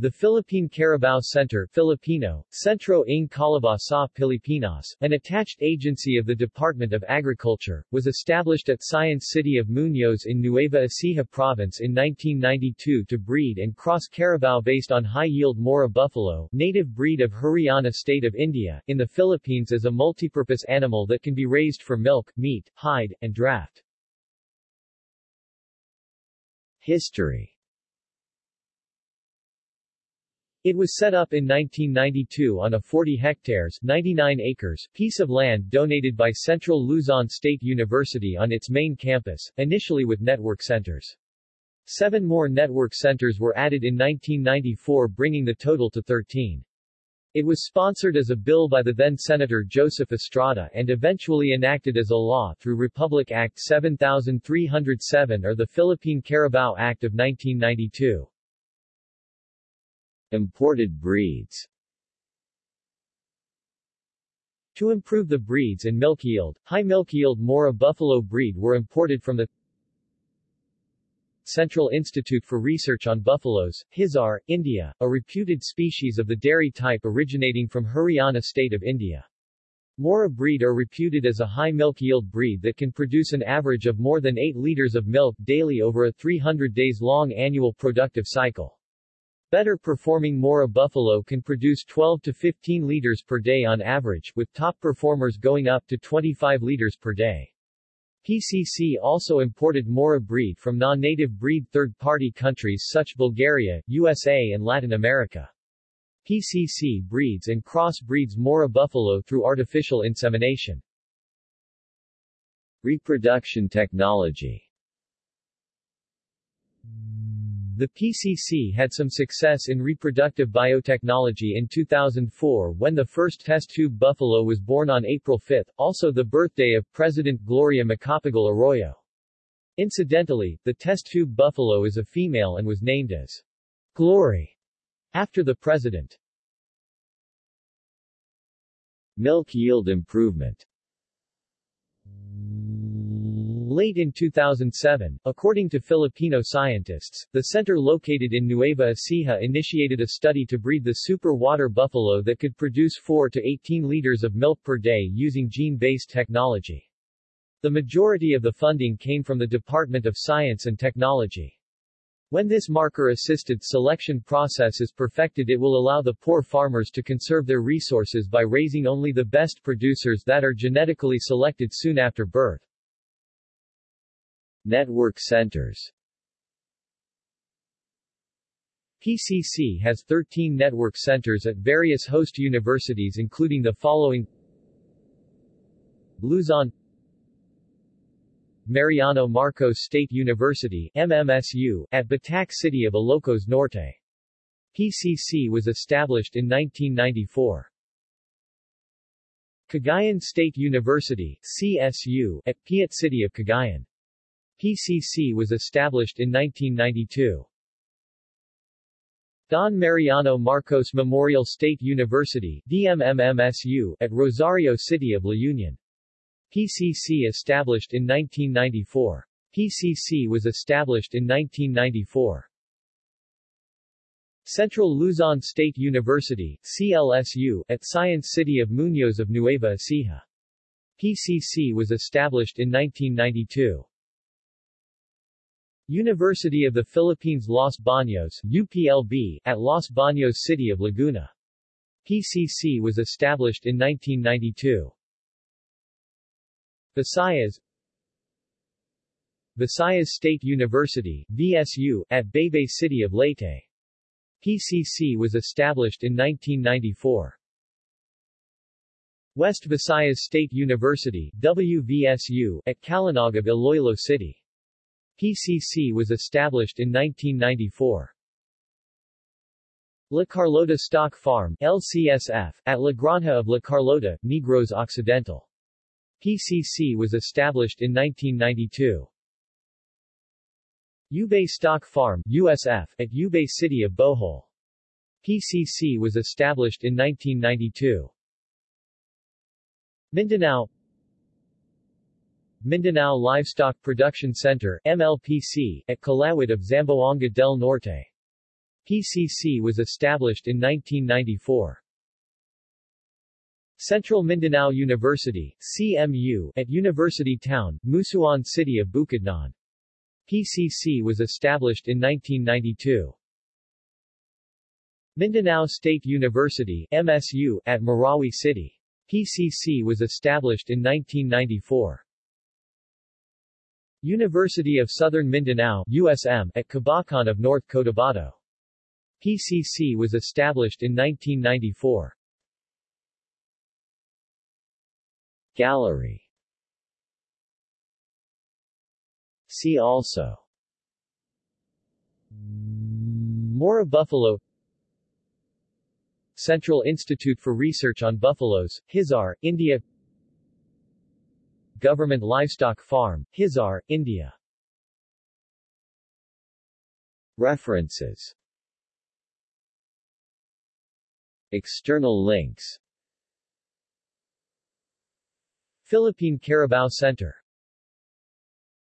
The Philippine Carabao Center Filipino, Centro ng Carabao sa Pilipinas, an attached agency of the Department of Agriculture, was established at Science City of Muñoz in Nueva Ecija Province in 1992 to breed and cross Carabao based on high-yield Murrah buffalo, native breed of Haryana state of India, in the Philippines as a multipurpose animal that can be raised for milk, meat, hide, and draft. History It was set up in 1992 on a 40 hectares 99 acres piece of land donated by Central Luzon State University on its main campus, initially with network centers. Seven more network centers were added in 1994 bringing the total to 13. It was sponsored as a bill by the then Senator Joseph Estrada and eventually enacted as a law through Republic Act 7307 or the Philippine Carabao Act of 1992. Imported breeds To improve the breeds and milk yield, high milk yield Murrah buffalo breed were imported from the Central Institute for Research on Buffaloes, Hisar, India, a reputed species of the dairy type originating from Haryana state of India. Murrah breed are reputed as a high milk yield breed that can produce an average of more than 8 liters of milk daily over a 300 days long annual productive cycle. Better performing Murrah buffalo can produce 12 to 15 liters per day on average, with top performers going up to 25 liters per day. PCC also imported Murrah breed from non-native breed third-party countries such Bulgaria, USA and Latin America. PCC breeds and cross-breeds Murrah buffalo through artificial insemination. Reproduction technology the PCC had some success in reproductive biotechnology in 2004 when the first test tube buffalo was born on April 5, also the birthday of President Gloria Macapagal Arroyo. Incidentally, the test tube buffalo is a female and was named as Glory after the president. Milk yield improvement Late in 2007, according to Filipino scientists, the center located in Nueva Ecija initiated a study to breed the super water buffalo that could produce 4 to 18 liters of milk per day using gene-based technology. The majority of the funding came from the Department of Science and Technology. When this marker-assisted selection process is perfected it will allow the poor farmers to conserve their resources by raising only the best producers that are genetically selected soon after birth. Network centers PCC has 13 network centers at various host universities including the following Luzon Mariano Marcos State University MMSU, at Batac City of Ilocos Norte. PCC was established in 1994. Cagayan State University CSU, at Piat City of Cagayan. PCC was established in 1992. Don Mariano Marcos Memorial State University DMMMSU, at Rosario City of La Union. PCC established in 1994. PCC was established in 1994. Central Luzon State University CLSU, at Science City of Muñoz of Nueva Ecija. PCC was established in 1992. University of the Philippines Los Baños UPLB, at Los Baños City of Laguna. PCC was established in 1992. Visayas Visayas State University VSU, at Baybay City of Leyte. PCC was established in 1994. West Visayas State University WVSU, at Calinog of Iloilo City. PCC was established in 1994. La Carlota Stock Farm LCSF, at La Granja of La Carlota, Negros Occidental. PCC was established in 1992. Ubay Stock Farm USF, at Ubay City of Bohol. PCC was established in 1992. Mindanao Mindanao Livestock Production Center MLPC, at Calawit of Zamboanga del Norte. PCC was established in 1994. Central Mindanao University, CMU, at University Town, Musuan City of Bukidnon. PCC was established in 1992. Mindanao State University, MSU, at Marawi City. PCC was established in 1994. University of Southern Mindanao, USM, at Kabacan of North Cotabato. PCC was established in 1994. Gallery See also Murrah buffalo Central Institute for Research on Buffaloes, Hisar, India Government Livestock Farm, Hisar, India. References. External links. Philippine Carabao Center